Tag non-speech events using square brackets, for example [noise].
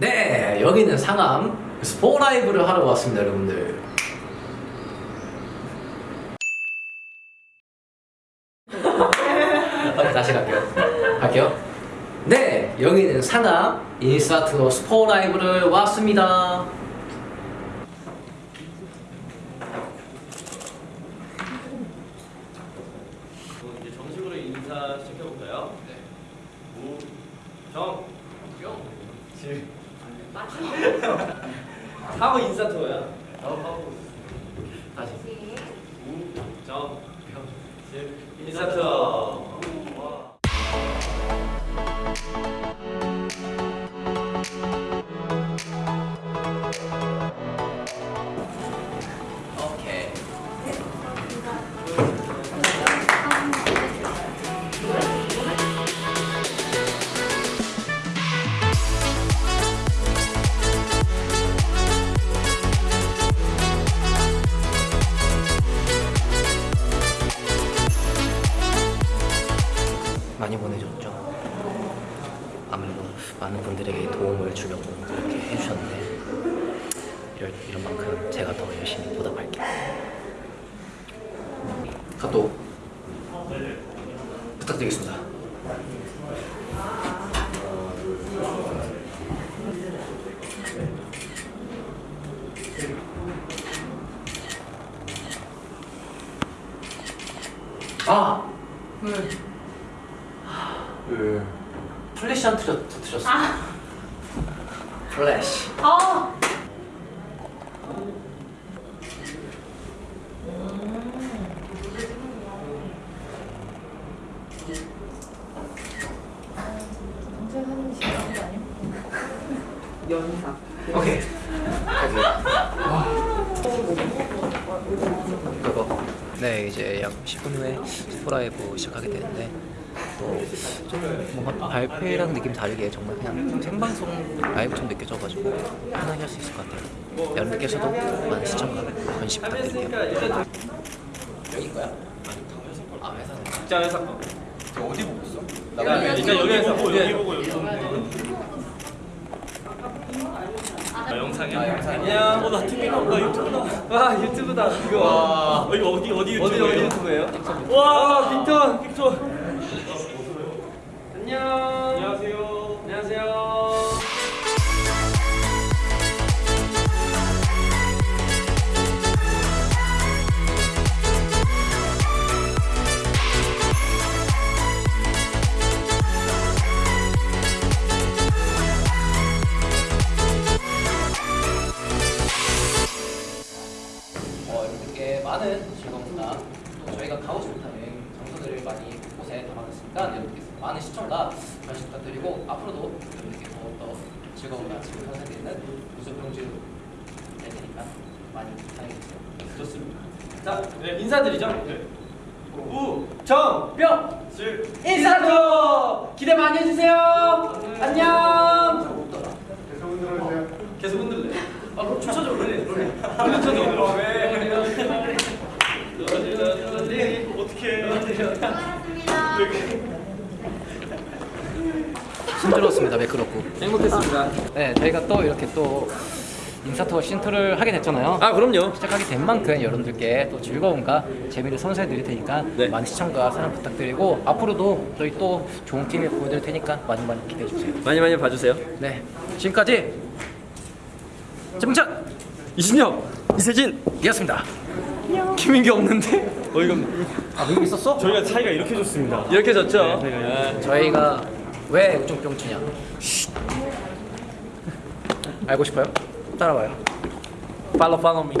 네, 여기는 상암 스포라이브를 하러 왔습니다, 여러분들. [laughs] 다시 갈게요. 갈게요. 네, 여기는 상암 인스타트로 스포라이브를 왔습니다. 정식으로 인사 시켜볼까요? 네. 우, 정, 뿅, 질. 하고 인사 투어야. 하고. 다시. 우, 정, 뿅, 질. 인사 투어. 아무래도 많은 분들에게 도움을 주려고 이렇게 해주셨는데 이럴, 이런 만큼 제가 더 열심히 보답할게요. 카톡 부탁드리겠습니다. 아! 왜? 플래시 안 틀렸, 틀렸어. 플래시. 아. 연사. 오케이. 네, 이제 약 10분 후에 스포라이브 시작하게 되는데 또 좀 뭔가 발표랑 느낌 다르게 정말 그냥 생방송 라이브처럼 느껴져가지고 편하게 할 수 있을 것 같아요. 여러분께서도 많은 시청과 관심 부탁드릴게요. 여긴 거야? 아, 회사는. 직장 회사 거. 어디 보고 있어? 나 일단 여기에서 보고 여기 보고 여기. 아, 영상이야? 아, 영상이야. 안녕. 어, 나 TV다. 나 유튜브다. 와, 유튜브다. 이거. 와. 어, 이거 어디 어디 유튜브예요? 어디 유튜브예요? 와, 빅톤, 빅톤. 안녕. 안녕하세요. 안녕하세요. 어, 많은 즐거움과 또 저희가 가보지 못한 여행 장소들을 많이 곳곳에 담아놨으니까 여러분께서 많은 시청과 관심 부탁드리고 앞으로도 여러분께 더욱더 즐거운 아침을 선사드리는 무슨 공주 될 테니까 많이 사랑해주세요. 좋습니다. 자, 네, 인사드리죠. 네. 우, 정, 뿅, 질, 인사도 기대 많이 해주세요. 안녕. 없더라. 계속 흔들래. 아, 그럼 춤춰줘, 그래. 춤춰줘. 왜? 어떻게? 힘들었습니다. 매끄럽고. 행복했습니다. 네, 저희가 또 이렇게 또 인사투어 신투를 하게 됐잖아요. 아, 그럼요. 시작하게 된 만큼 여러분들께 또 즐거움과 재미를 선사해 드릴 테니까 네. 많은 시청과 사랑 부탁드리고 앞으로도 저희 또 좋은 팀을 보여드릴 테니까 많이 많이 기대해 주세요. 많이 많이 봐주세요. 네, 지금까지 정찬 이신영, 이세진, 이었습니다. 김민기 없는데? 어이가 없네. 아, 여기 있었어? 저희가 차이가 이렇게 좋습니다. 이렇게 졌죠? 네, 저희가 왜 우중뿅 치냐? 알고 싶어요? 따라와요. 팔로 팔로 미.